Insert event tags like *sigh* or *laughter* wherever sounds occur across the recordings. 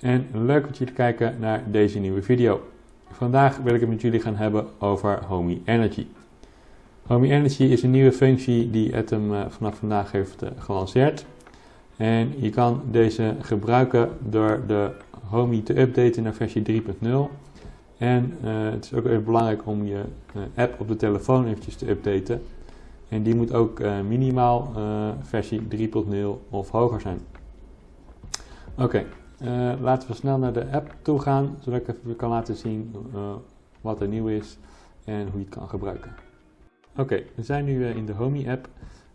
en leuk dat jullie kijken naar deze nieuwe video. Vandaag wil ik het met jullie gaan hebben over Homey Energy. Homey Energy is een nieuwe functie die Atom eh, vanaf vandaag heeft eh, gelanceerd. En je kan deze gebruiken door de Homey te updaten naar versie 3.0. En uh, het is ook even belangrijk om je app op de telefoon eventjes te updaten. En die moet ook minimaal versie 3.0 of hoger zijn. Oké, uh, laten we snel naar de app toe gaan, zodat ik even kan laten zien uh, wat er nieuw is en hoe je het kan gebruiken. Oké, we zijn nu uh, in de Homey app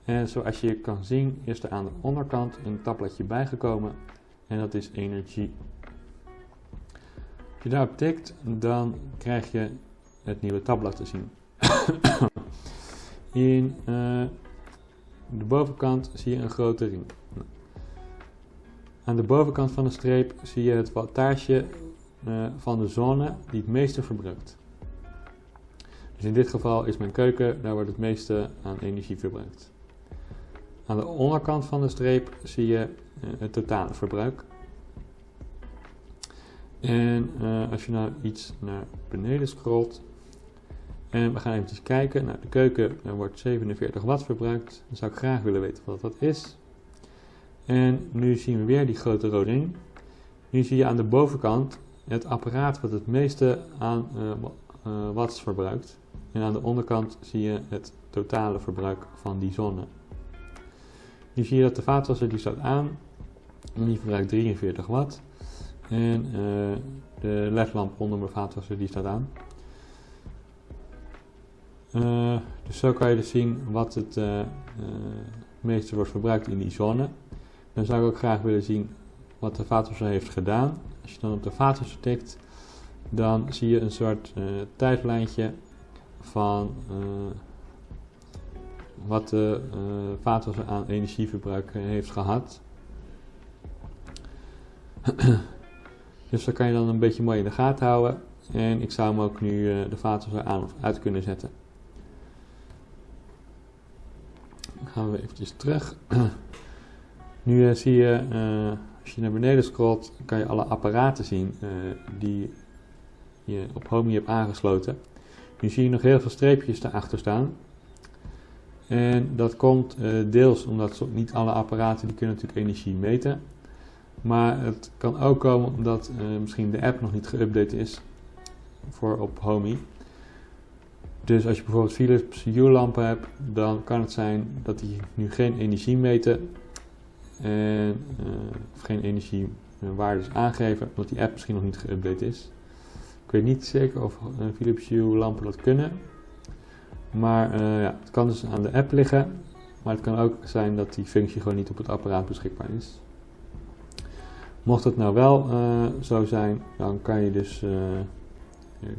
en zoals je kan zien is er aan de onderkant een tabbladje bijgekomen en dat is energie. Als je daarop tikt, dan krijg je het nieuwe tabblad te zien. *coughs* in de bovenkant zie je een grote ring. Aan de bovenkant van de streep zie je het wattage uh, van de zone die het meeste verbruikt. Dus in dit geval is mijn keuken, daar wordt het meeste aan energie verbruikt. Aan de onderkant van de streep zie je uh, het totale verbruik. En uh, als je nou iets naar beneden scrolt, en we gaan even kijken naar de keuken, er wordt 47 watt verbruikt. Dan zou ik graag willen weten wat dat is. En nu zien we weer die grote rode ring. Nu zie je aan de bovenkant het apparaat wat het meeste aan uh, watts verbruikt. En aan de onderkant zie je het totale verbruik van die zonne. Nu zie je dat de vaatwasser die staat aan. En die verbruikt 43 watt. En uh, de ledlamp onder mijn vaatwasser die staat aan. dus zo kan je dus zien wat het meeste wordt verbruikt in die zone. Dan zou ik ook graag willen zien wat de vaatwasser heeft gedaan. Als je dan op de vaatwasser tikt, dan zie je een soort uh, tijdlijntje van uh, wat de uh, vaatwasser aan energieverbruik heeft gehad. *clears throat* dus dat kan je dan een beetje mooi in de gaten houden. En ik zou hem ook nu de vaatwasser aan of uit kunnen zetten. Dan gaan we eventjes terug. *clears throat* Nu uh, zie je, uh, als je naar beneden scrolt, kan je alle apparaten zien uh, die je op Homey hebt aangesloten. Nu zie je nog heel veel streepjes erachter staan. En dat komt deels omdat niet alle apparaten die kunnen natuurlijk energie meten. Maar het kan ook komen omdat misschien de app nog niet geüpdate is voor op Homey. Dus als je bijvoorbeeld Philips Hue lampen hebt, dan kan het zijn dat die nu geen energie meten en, uh, of geen energiewaardes aangeven, omdat die app misschien nog niet geüpdate is. Ik weet niet zeker of Philips Hue lampen dat kunnen. Maar ja, het kan dus aan de app liggen, maar het kan ook zijn dat die functie gewoon niet op het apparaat beschikbaar is. Mocht het nou wel zo zijn, dan kan je dus uh,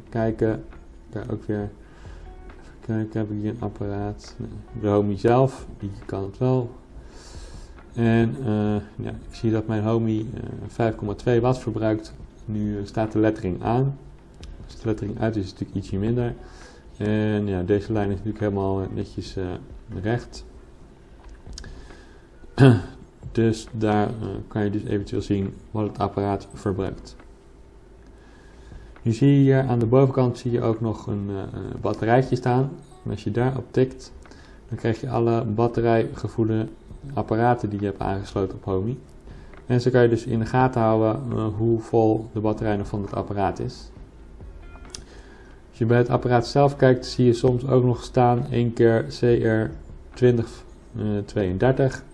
kijken. Kan ook weer even kijken, heb ik hier een apparaat? De Homey zelf, die kan het wel en uh, ja, ik zie dat mijn Homey uh, eh, 5,2 watt verbruikt. Nu staat de lettering aan. Als de lettering uit is, is het natuurlijk ietsje minder. En ja, deze lijn is natuurlijk helemaal eh, netjes recht. *clears throat* dus daar kan je dus eventueel zien wat het apparaat verbruikt. Nu zie je hier aan de bovenkant zie je ook nog een batterijtje staan. En als je daarop tikt, dan krijg je alle batterijgevoelde apparaten die je hebt aangesloten op Homey. En zo kan je dus in de gaten houden uh, hoe vol de batterij nog van het apparaat is. Als je bij het apparaat zelf kijkt, zie je soms ook nog staan 1 keer CR2032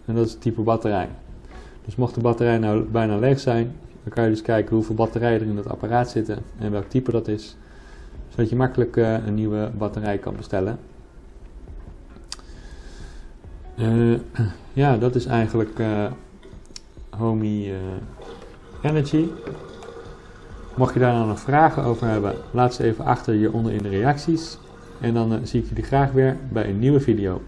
en dat is het type batterij. Dus mocht de batterij nou bijna leeg zijn, dan kan je dus kijken hoeveel batterijen er in het apparaat zitten en welk type dat is. Zodat je makkelijk uh, een nieuwe batterij kan bestellen. Uh, *clears throat* ja, dat is eigenlijk uh, Homey uh, Energy. Mocht je daar nou nog vragen over hebben, laat ze even achter hieronder in de reacties. En dan zie ik jullie graag weer bij een nieuwe video.